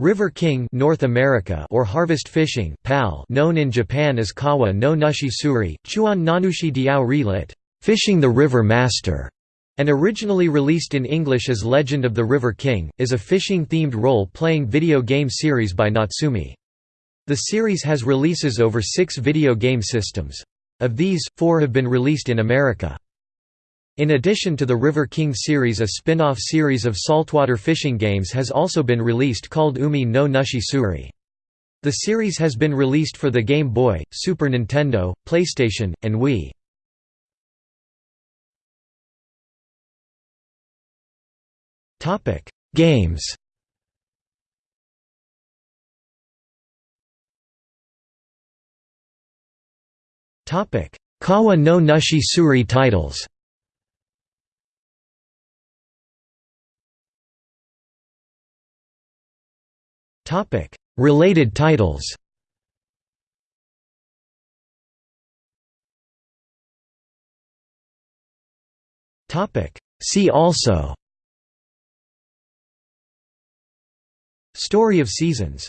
River King North America or harvest fishing PAL known in Japan as Kawa no Nushi Tsuri, Chuan Nanushi Diao Relit, Fishing the River Master, and originally released in English as Legend of the River King, is a fishing-themed role-playing video game series by Natsume. The series has releases over six video game systems. Of these, four have been released in America. In addition to the River King series a spin-off series of saltwater fishing games has also been released called Umi no Nushi Tsuri. The series has been released for the Game Boy, Super Nintendo, PlayStation, and Wii. Games Kawa no Nushi Tsuri titles Topic: Related titles. Topic: See also. Story of Seasons